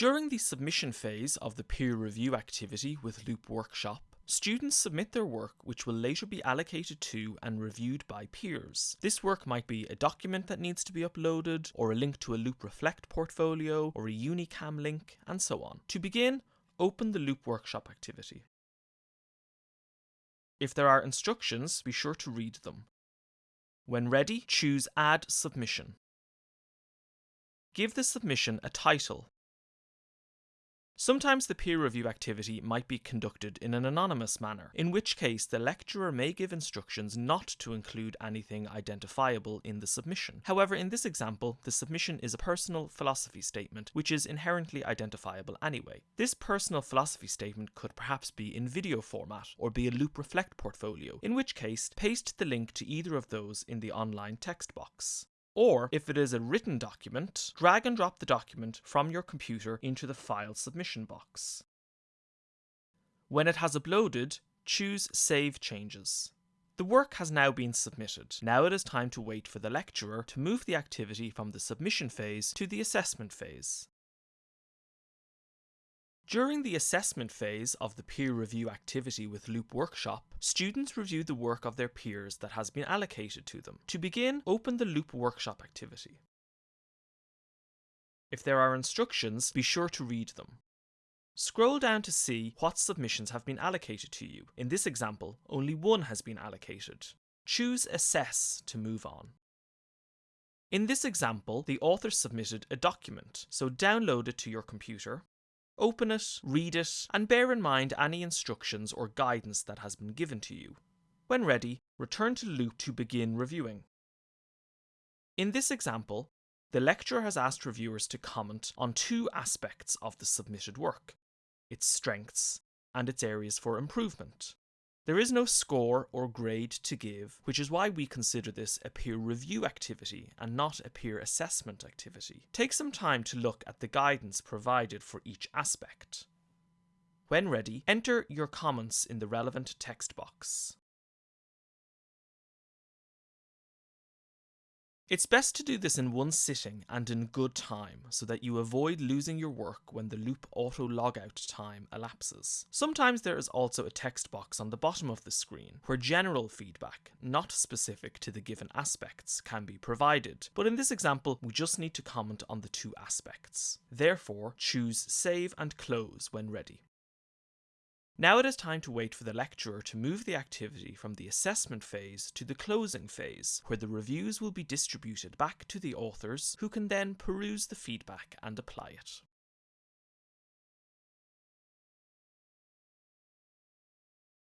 During the submission phase of the peer review activity with Loop Workshop, Students submit their work which will later be allocated to and reviewed by peers. This work might be a document that needs to be uploaded, or a link to a Loop Reflect portfolio, or a Unicam link, and so on. To begin, open the Loop Workshop activity. If there are instructions, be sure to read them. When ready, choose Add Submission. Give the submission a title Sometimes the peer review activity might be conducted in an anonymous manner, in which case the lecturer may give instructions not to include anything identifiable in the submission. However, in this example, the submission is a personal philosophy statement, which is inherently identifiable anyway. This personal philosophy statement could perhaps be in video format or be a Loop Reflect portfolio, in which case paste the link to either of those in the online text box. Or, if it is a written document, drag and drop the document from your computer into the file submission box. When it has uploaded, choose Save Changes. The work has now been submitted. Now it is time to wait for the lecturer to move the activity from the submission phase to the assessment phase. During the assessment phase of the peer review activity with Loop Workshop, students review the work of their peers that has been allocated to them. To begin, open the Loop Workshop activity. If there are instructions, be sure to read them. Scroll down to see what submissions have been allocated to you. In this example, only one has been allocated. Choose Assess to move on. In this example, the author submitted a document, so download it to your computer Open it, read it, and bear in mind any instructions or guidance that has been given to you. When ready, return to Loop to begin reviewing. In this example, the lecturer has asked reviewers to comment on two aspects of the submitted work, its strengths and its areas for improvement. There is no score or grade to give, which is why we consider this a peer review activity and not a peer assessment activity. Take some time to look at the guidance provided for each aspect. When ready, enter your comments in the relevant text box. It's best to do this in one sitting and in good time so that you avoid losing your work when the loop auto logout time elapses. Sometimes there is also a text box on the bottom of the screen where general feedback, not specific to the given aspects, can be provided. But in this example, we just need to comment on the two aspects. Therefore, choose Save and Close when ready. Now it is time to wait for the lecturer to move the activity from the assessment phase to the closing phase, where the reviews will be distributed back to the authors, who can then peruse the feedback and apply it.